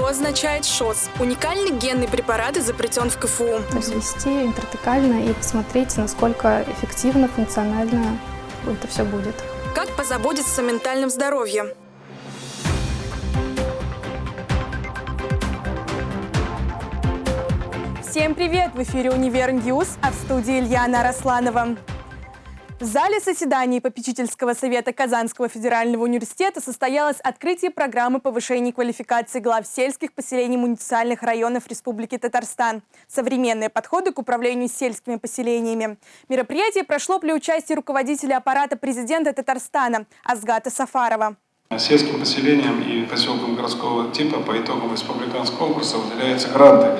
Что означает ШОС? Уникальный генный препарат изобретен в КФУ. То есть ввести интратекально и посмотреть, насколько эффективно, функционально это все будет. Как позаботиться о ментальном здоровье? Всем привет! В эфире «Универ News», а в студии Ильяна Росланова. В зале заседаний попечительского совета Казанского федерального университета состоялось открытие программы повышения квалификации глав сельских поселений муниципальных районов Республики Татарстан. Современные подходы к управлению сельскими поселениями. Мероприятие прошло при участии руководителя аппарата президента Татарстана Азгата Сафарова. Сельским поселениям и поселкам городского типа по итогам республиканского конкурса выделяются гранты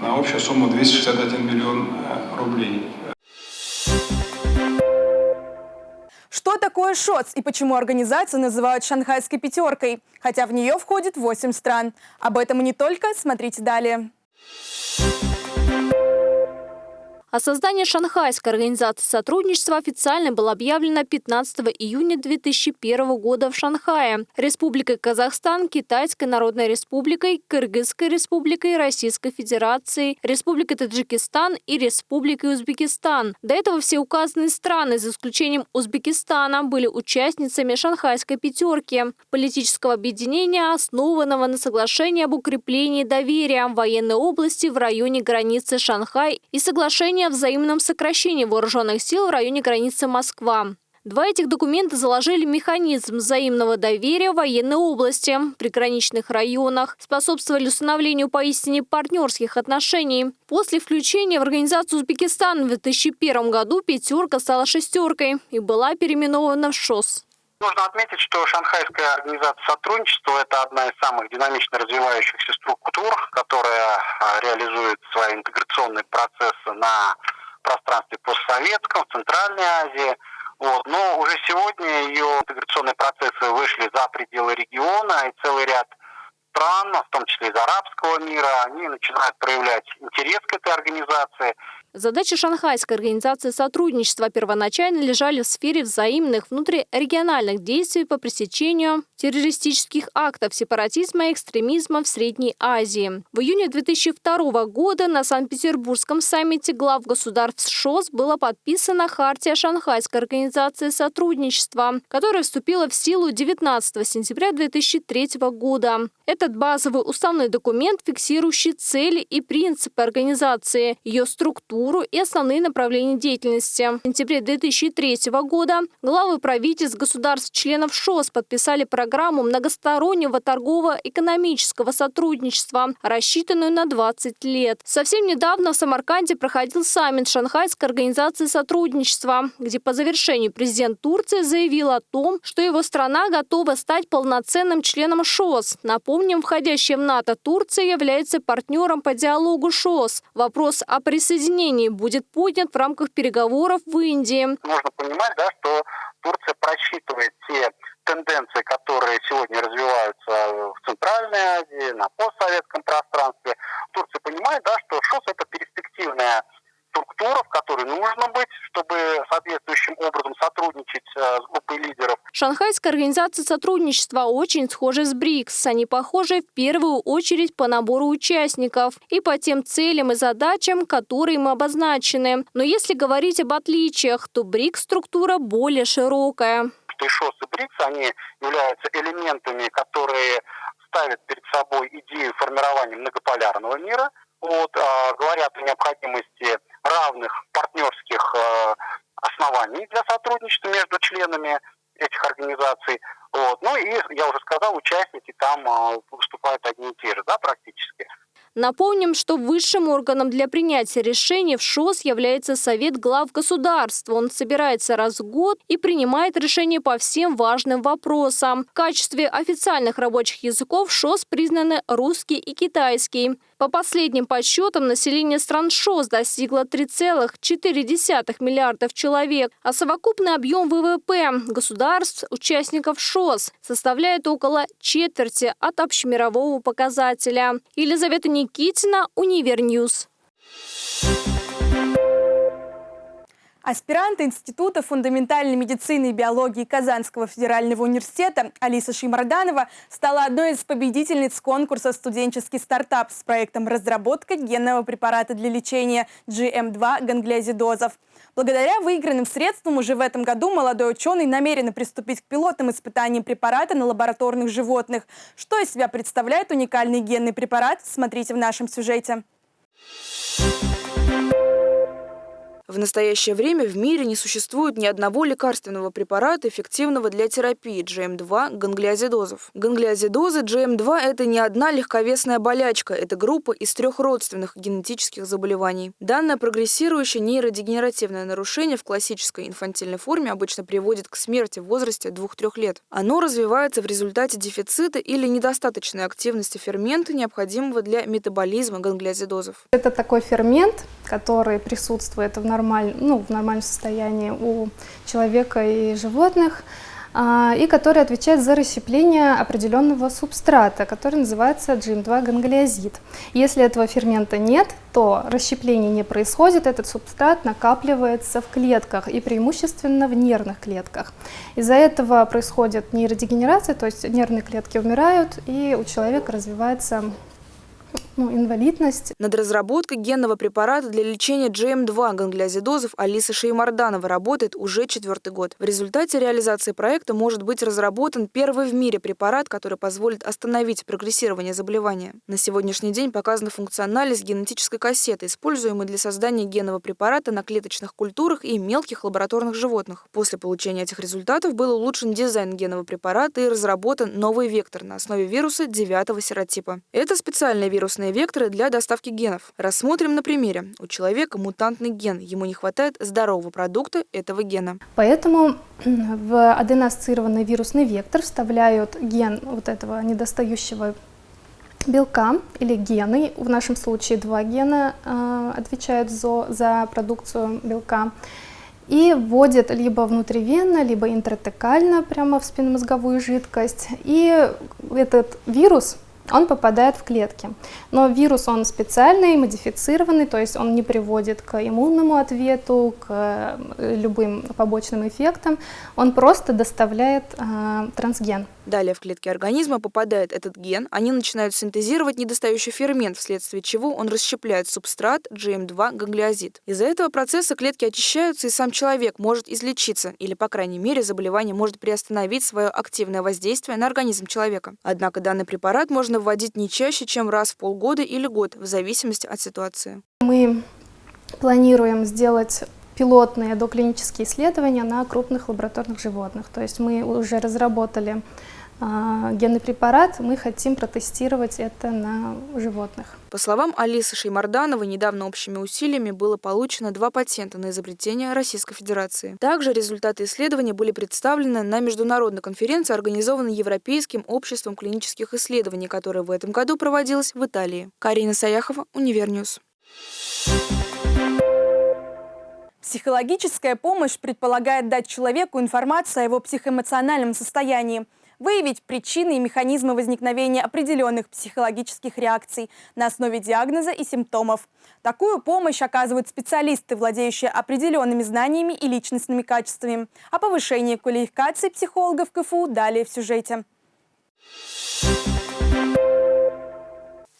на общую сумму 261 миллион э, рублей. Что такое ШОЦ и почему организацию называют «Шанхайской пятеркой», хотя в нее входит 8 стран? Об этом и не только, смотрите далее. О создании Шанхайской организации сотрудничества официально было объявлено 15 июня 2001 года в Шанхае Республикой Казахстан, Китайской Народной Республикой, Кыргызской Республикой, Российской Федерацией, Республикой Таджикистан и Республикой Узбекистан. До этого все указанные страны, за исключением Узбекистана, были участницами Шанхайской пятерки – политического объединения, основанного на соглашении об укреплении доверия в военной области в районе границы Шанхай и соглашение о взаимном сокращении вооруженных сил в районе границы Москва. Два этих документа заложили механизм взаимного доверия в военной области, приграничных районах, способствовали установлению поистине партнерских отношений. После включения в организацию Узбекистана в 2001 году «пятерка» стала «шестеркой» и была переименована в ШОС. Нужно отметить, что Шанхайская организация сотрудничества – это одна из самых динамично развивающихся структур, которая а, реализует свои интеграционные процессы на пространстве постсоветском, в Центральной Азии. Вот. Но уже сегодня ее интеграционные процессы вышли за пределы региона, и целый ряд стран, в том числе из арабского мира, они начинают проявлять интерес к этой организации. Задачи Шанхайской организации сотрудничества первоначально лежали в сфере взаимных внутрирегиональных действий по пресечению террористических актов сепаратизма и экстремизма в Средней Азии. В июне 2002 года на Санкт-Петербургском саммите глав государств ШОС была подписана Хартия Шанхайской организации сотрудничества, которая вступила в силу 19 сентября 2003 года. Этот базовый уставной документ, фиксирующий цели и принципы организации, ее структуру, структуру и основные направления деятельности. В сентябре 2003 года главы правительств государств-членов ШОС подписали программу многостороннего торгово-экономического сотрудничества, рассчитанную на 20 лет. Совсем недавно в Самарканде проходил саммит Шанхайской организации сотрудничества, где по завершению президент Турции заявил о том, что его страна готова стать полноценным членом ШОС. Напомним, входящая в НАТО Турция является партнером по диалогу ШОС. Вопрос о присоединении решении будет поднят в рамках переговоров в Индии. Нужно понимать, да, что Турция просчитывает те тенденции, которые сегодня развиваются в Центральной Азии, на постсоветском пространстве. Турция понимает, да, что ШОС – это перспективная структура, в которой нужно быть, чтобы соответствующим образом сотрудничать э, с группой лидеров. Шанхайская организация сотрудничества очень схожа с БРИКС. Они похожи в первую очередь по набору участников и по тем целям и задачам, которые им обозначены. Но если говорить об отличиях, то БРИКС-структура более широкая. И ШОС и БРИКС, они являются элементами, которые ставят перед собой идею формирования многополярного мира, вот, а, говорят о необходимости равных партнерских э, оснований для сотрудничества между членами этих организаций. Вот. Ну и, я уже сказал, участники там э, выступают одни и те же, да, практически. Напомним, что высшим органом для принятия решений в ШОС является Совет глав государства. Он собирается раз в год и принимает решения по всем важным вопросам. В качестве официальных рабочих языков ШОС признаны русский и китайский. По последним подсчетам, население стран ШОС достигло 3,4 миллиардов человек, а совокупный объем ВВП государств, участников ШОС, составляет около четверти от общемирового показателя. Елизавета Никитина, Универ News. Аспирант Института фундаментальной медицины и биологии Казанского федерального университета Алиса Шеймарданова стала одной из победительниц конкурса «Студенческий стартап» с проектом разработка генного препарата для лечения GM2 ганглиозидозов. Благодаря выигранным средствам уже в этом году молодой ученый намерен приступить к пилотным испытаниям препарата на лабораторных животных. Что из себя представляет уникальный генный препарат, смотрите в нашем сюжете. В настоящее время в мире не существует ни одного лекарственного препарата, эффективного для терапии GM2 ганглиозидозов. Ганглиозидозы GM2 – это не одна легковесная болячка, это группа из трех родственных генетических заболеваний. Данное прогрессирующее нейродегенеративное нарушение в классической инфантильной форме обычно приводит к смерти в возрасте 2-3 лет. Оно развивается в результате дефицита или недостаточной активности фермента, необходимого для метаболизма ганглиозидозов. Это такой фермент, который присутствует в нормаль, ну, в нормальном состоянии у человека и животных, а, и который отвечает за расщепление определенного субстрата, который называется GM2 ганглиозид. Если этого фермента нет, то расщепление не происходит, этот субстрат накапливается в клетках и преимущественно в нервных клетках. Из-за этого происходит нейродегенерация, то есть нервные клетки умирают, и у человека развивается ну, инвалидность. Над разработкой генного препарата для лечения GM2 ганглиозидозов Алиса Шеймарданова работает уже четвертый год. В результате реализации проекта может быть разработан первый в мире препарат, который позволит остановить прогрессирование заболевания. На сегодняшний день показана функциональность генетической кассеты, используемой для создания генного препарата на клеточных культурах и мелких лабораторных животных. После получения этих результатов был улучшен дизайн генного препарата и разработан новый вектор на основе вируса девятого серотипа. Это специальный вирусный разные векторы для доставки генов. Рассмотрим на примере. У человека мутантный ген, ему не хватает здорового продукта этого гена. Поэтому в аденоассоциированный вирусный вектор вставляют ген вот этого недостающего белка или гены, в нашем случае два гена э, отвечают за, за продукцию белка, и вводят либо внутривенно, либо интратекально прямо в спинномозговую жидкость. И этот вирус он попадает в клетки. Но вирус, он специальный, модифицированный, то есть он не приводит к иммунному ответу, к э, любым побочным эффектам, он просто доставляет э, трансген. Далее в клетки организма попадает этот ген, они начинают синтезировать недостающий фермент, вследствие чего он расщепляет субстрат GM2 ганглиозид. Из-за этого процесса клетки очищаются, и сам человек может излечиться, или, по крайней мере, заболевание может приостановить свое активное воздействие на организм человека. Однако данный препарат можно вводить не чаще, чем раз в полгода или год, в зависимости от ситуации. Мы планируем сделать пилотные доклинические исследования на крупных лабораторных животных. То есть мы уже разработали а, генный препарат, мы хотим протестировать это на животных. По словам Алисы Шеймардановой, недавно общими усилиями было получено два патента на изобретение Российской Федерации. Также результаты исследования были представлены на международной конференции, организованной Европейским обществом клинических исследований, которая в этом году проводилась в Италии. Карина Саяхова, Универ News. Психологическая помощь предполагает дать человеку информацию о его психоэмоциональном состоянии – выявить причины и механизмы возникновения определенных психологических реакций на основе диагноза и симптомов. Такую помощь оказывают специалисты, владеющие определенными знаниями и личностными качествами. О повышении квалификации психологов КФУ далее в сюжете.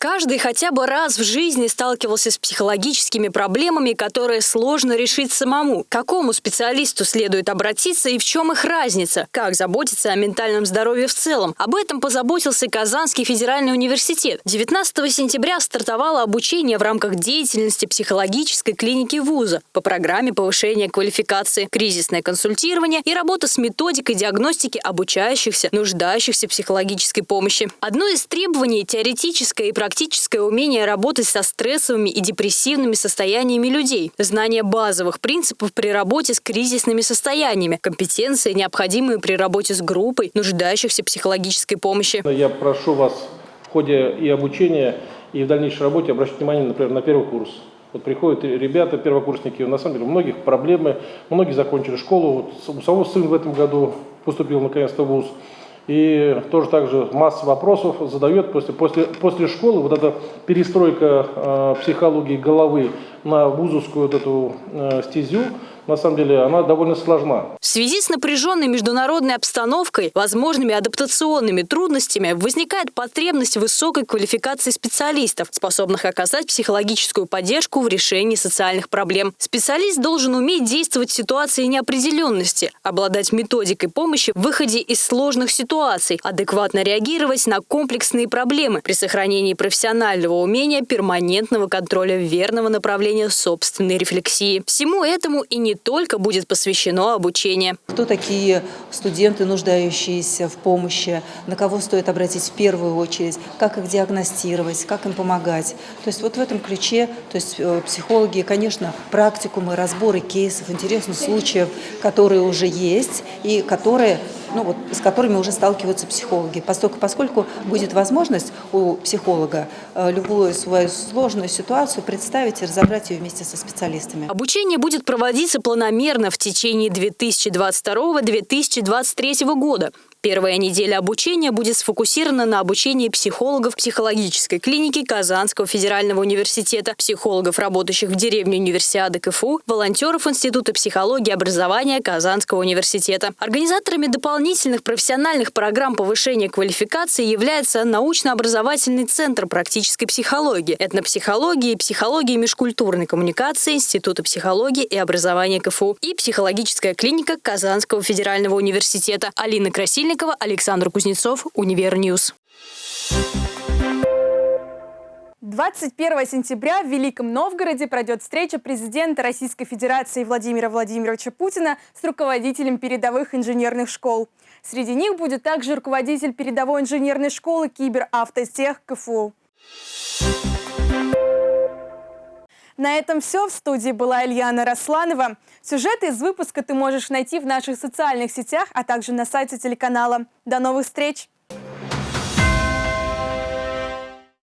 Каждый хотя бы раз в жизни сталкивался с психологическими проблемами, которые сложно решить самому. К какому специалисту следует обратиться и в чем их разница? Как заботиться о ментальном здоровье в целом? Об этом позаботился Казанский федеральный университет. 19 сентября стартовало обучение в рамках деятельности психологической клиники вуза по программе повышения квалификации, кризисное консультирование и работа с методикой диагностики обучающихся, нуждающихся психологической помощи. Одно из требований – теоретическое и практическое практическое умение работать со стрессовыми и депрессивными состояниями людей, знание базовых принципов при работе с кризисными состояниями, компетенции, необходимые при работе с группой, нуждающихся психологической помощи. Я прошу вас в ходе и обучения, и в дальнейшей работе обращать внимание, например, на первый курс. Вот приходят ребята, первокурсники, на самом деле у многих проблемы, многие закончили школу. Вот у самого сын в этом году поступил наконец-то в ВУЗ. И тоже так же масса вопросов задает после, после, после школы. Вот эта перестройка э, психологии головы на вузовскую вот эту э, стезю, на самом деле, она довольно сложна. В связи с напряженной международной обстановкой, возможными адаптационными трудностями, возникает потребность высокой квалификации специалистов, способных оказать психологическую поддержку в решении социальных проблем. Специалист должен уметь действовать в ситуации неопределенности, обладать методикой помощи в выходе из сложных ситуаций, адекватно реагировать на комплексные проблемы при сохранении профессионального умения перманентного контроля верного направления собственной рефлексии. Всему этому и не только будет посвящено обучение. Кто такие студенты, нуждающиеся в помощи, на кого стоит обратить в первую очередь, как их диагностировать, как им помогать. То есть вот в этом ключе, то есть э, психологи, конечно, практикумы, разборы кейсов, интересных случаев, которые уже есть и которые ну, вот, с которыми уже сталкиваются психологи. Поскольку, поскольку будет возможность у психолога э, любую свою сложную ситуацию представить и разобрать ее вместе со специалистами. Обучение будет проводиться планомерно в течение 2022-2023 года. Первая неделя обучения будет сфокусирована на обучении психологов психологической клиники Казанского федерального университета, психологов, работающих в деревне универсиады КФУ, волонтеров Института психологии и образования Казанского университета. Организаторами дополнительных профессиональных программ повышения квалификации является научно-образовательный центр практической психологии, этнопсихологии и психологии межкультурной коммуникации Института психологии и образования КФУ и психологическая клиника Казанского федерального университета. Алина Красильникова Мельникова, Александр Кузнецов, Univer News. 21 сентября в Великом Новгороде пройдет встреча президента Российской Федерации Владимира Владимировича Путина с руководителем передовых инженерных школ. Среди них будет также руководитель передовой инженерной школы Киберавтотех КФУ. На этом все. В студии была Ильяна Росланова. Сюжеты из выпуска ты можешь найти в наших социальных сетях, а также на сайте телеканала. До новых встреч!